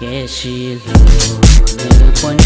Kẻ chỉ lù như con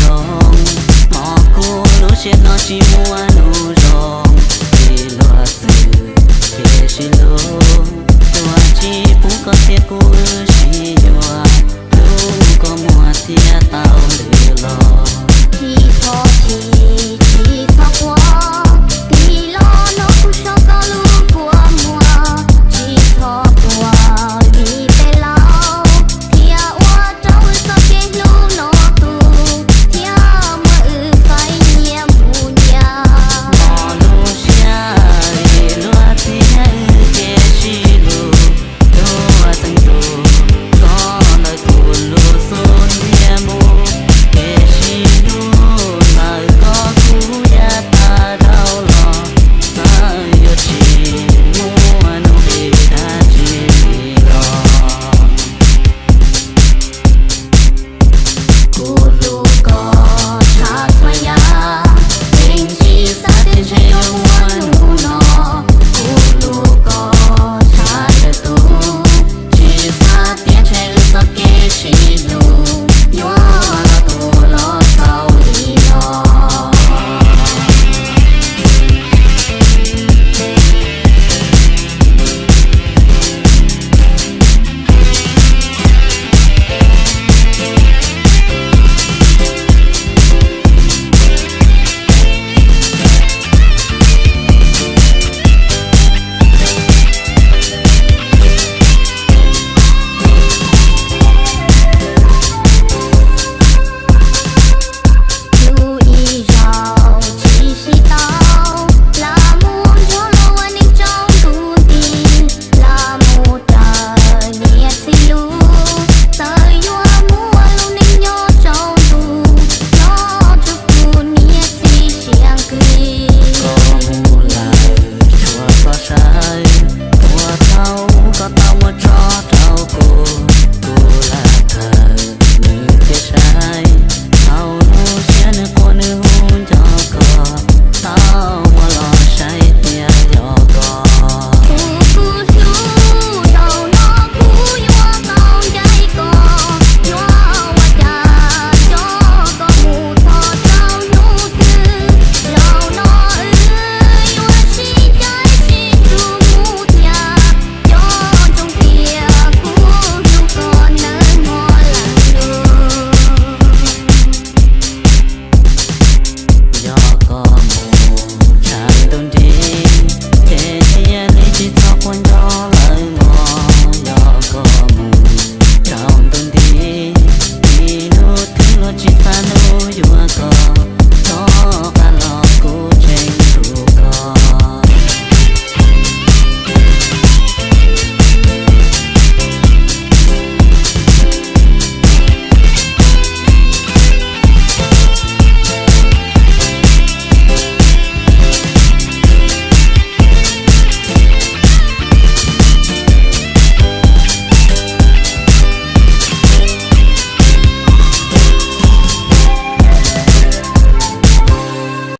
know you are gone